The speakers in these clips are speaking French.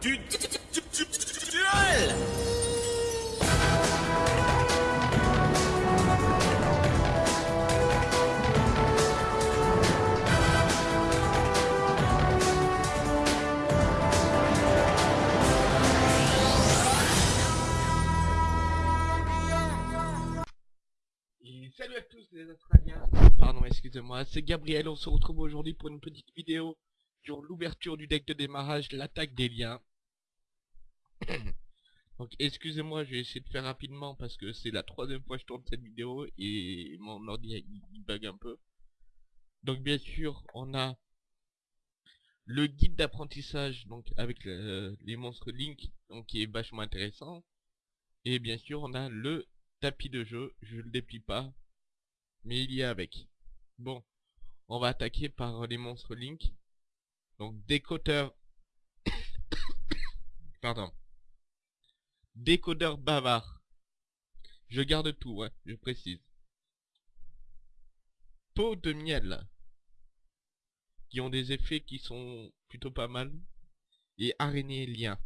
du du- du- du- du- duel salut à tous les Australiens. Pardon, excusez-moi, c'est Gabriel. On se retrouve aujourd'hui pour une petite vidéo sur l'ouverture du deck de démarrage, l'attaque des liens. Donc excusez-moi, je vais essayer de faire rapidement parce que c'est la troisième fois que je tourne cette vidéo et mon ordi il, bug un peu. Donc bien sûr, on a le guide d'apprentissage donc avec le- les monstres Link donc qui est vachement intéressant. Et bien sûr, on a le tapis de jeu, je le déplie pas, mais il y est avec. Bon, on va attaquer par les monstres Link. Donc décodeur... Pardon. Décodeur bavard. Je garde tout, je précise. Peau de miel. Qui ont des effets qui sont plutôt pas mal. Et araignée lien.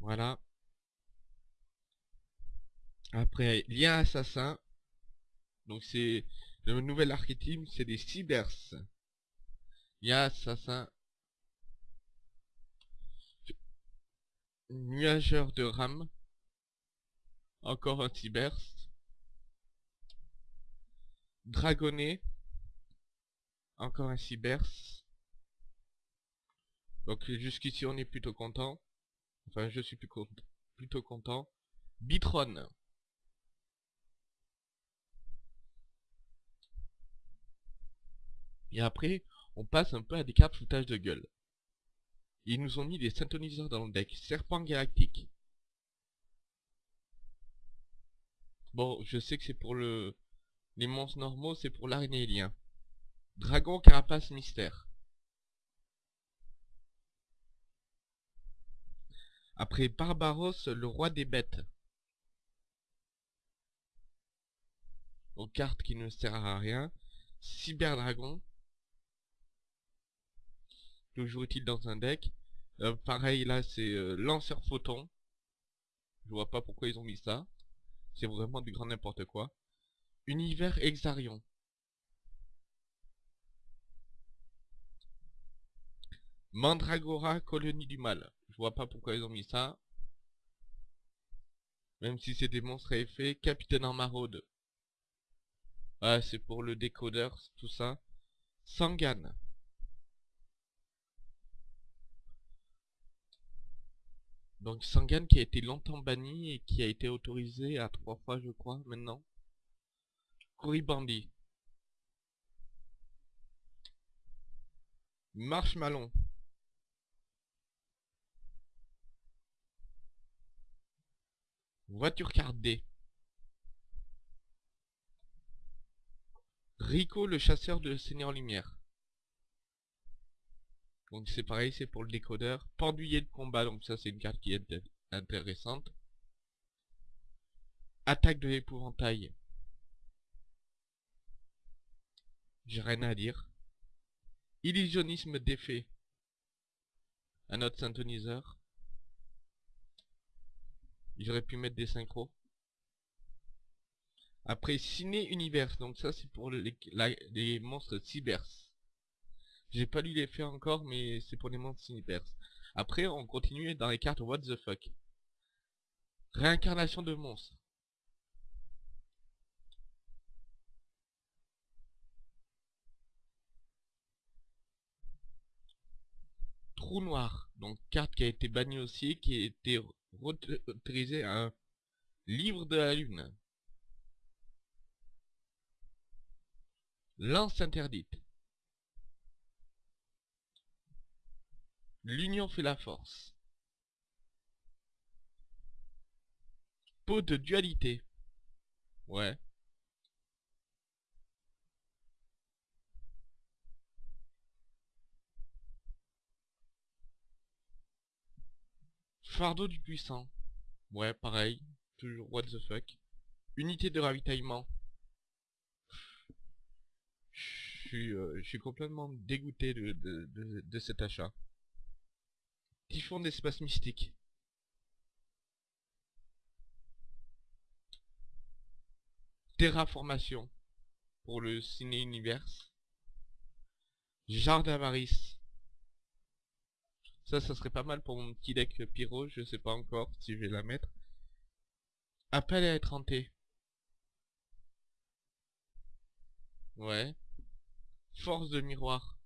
Voilà. Après, lien assassin. Donc c'est le nouvel archétype, c'est des cybers. Lien assassin. Nuageur de rame. Encore un cybers. Dragonnet. Encore un cybers. Donc jusqu'ici on est plutôt content. Enfin je suis plutôt content. Bitron. Et après, on passe un peu à des cartes foutage de gueule. Ils nous ont mis des synthoniseurs dans le deck. Serpent galactique. Bon, je sais que c'est pour le... Les monstres normaux, c'est pour l'aragnélien. Dragon carapace mystère. Après Barbaros, le roi des bêtes. Aux cartes qui ne sert à rien. Cyberdragon. Toujours utile dans un deck? Euh, pareil, là, c'est euh, lanceur photon. Je vois pas pourquoi ils ont mis ça. C'est vraiment du grand n'importe quoi. Univers Exarion. Mandragora, colonie du mal. Je vois pas pourquoi ils ont mis ça. Même si c'est des monstres à effet. Capitaine en maraude. Ah, c'est pour le décodeur, tout ça. Sangan. Donc Sangan qui a été longtemps banni et qui a été autorisé à trois fois je crois maintenant. Couribandi. Marshmallow. Voiture carte D. Rico le chasseur de Seigneur Lumière. Donc c'est pareil, c'est pour le décodeur. Pendouiller de combat, donc ça c'est une carte qui est inté- intéressante. Attaque de l'épouvantail. J'ai rien à dire. Illusionnisme d'effet. Un autre synthoniseur. J'aurais pu mettre des synchros. Après, Ciné Univers. Donc ça, c'est pour les, les monstres cybers. J'ai pas lu les faits encore, mais c'est pour les monstres cybers. Après, on continue dans les cartes What the fuck? Réincarnation de monstres. Trou noir. Donc carte qui a été bannie aussi, qui a été autorisée à un livre de la lune. Lance interdite. L'union fait la force. Peau de dualité. Ouais. Fardeau du puissant. Ouais, pareil. Toujours what the fuck. Unité de ravitaillement. Je suis, euh, complètement dégoûté de cet achat. Typhon d'espace mystique. Terraformation pour le ciné universe. Jardin d'avarice. Ça, ça serait pas mal pour mon petit deck pyro, je sais pas encore si je vais la mettre. Appel à être hanté. Ouais. Force de miroir.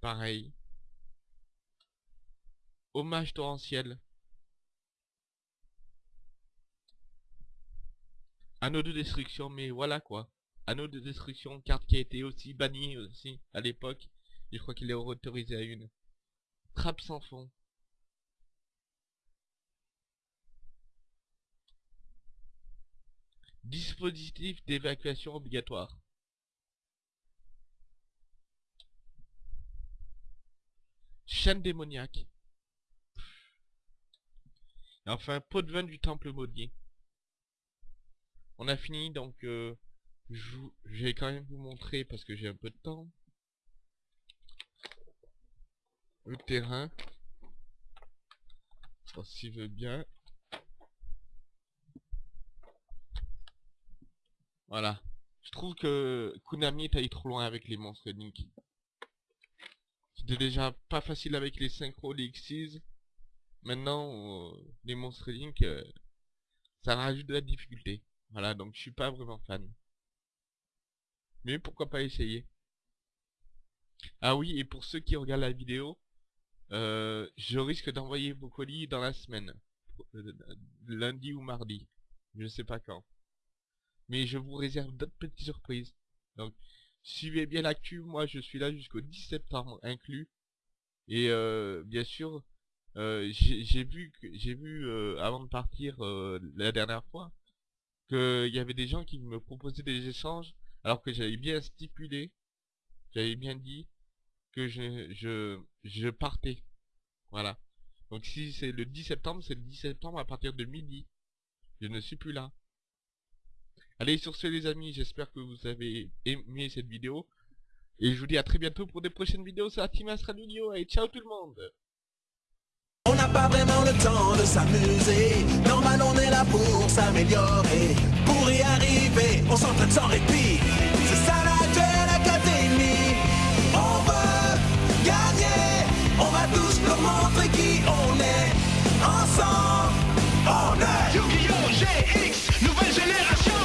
Pareil. Hommage torrentiel. Anneau de destruction, mais voilà quoi. Anneau de destruction, carte qui a été aussi bannie aussi à l'époque. Je crois qu'il est autorisé à une. Trappe sans fond. Dispositif d'évacuation obligatoire. Chaîne démoniaque. Et enfin, pot de vin du temple maudit. On a fini, donc euh, je, vais quand même vous montrer, parce que j'ai un peu de temps, le terrain. S'il veut bien. Voilà. Je trouve que Konami est allé trop loin avec les monstres Link. C'était déjà pas facile avec les synchros, les Xyz. Maintenant, euh, les monstres Link, euh, ça rajoute de la difficulté. Voilà, donc je suis pas vraiment fan. Mais pourquoi pas essayer? Ah oui, et pour ceux qui regardent la vidéo, euh, je risque d'envoyer vos colis dans la semaine. lundi ou mardi. Je sais pas quand. Mais je vous réserve d'autres petites surprises. Donc, suivez bien l'actu. Moi, je suis là jusqu'au 10 septembre inclus. Et euh, bien sûr, euh, j'ai vu, j'ai vu euh, avant de partir la dernière fois qu'il y avait des gens qui me proposaient des échanges alors que j'avais bien stipulé, j'avais bien dit que je, je, je partais. Voilà. Donc si c'est le 10 septembre, c'est le 10 septembre à partir de midi. Je ne suis plus là. Allez, sur ce les amis, j'espère que vous avez aimé cette vidéo. Et je vous dis à très bientôt pour des prochaines vidéos sur Astral Video. Et ciao tout le monde pas vraiment le temps de s'amuser. Normal, on est là pour s'améliorer. Pour y arriver, on s'entraîne sans répit.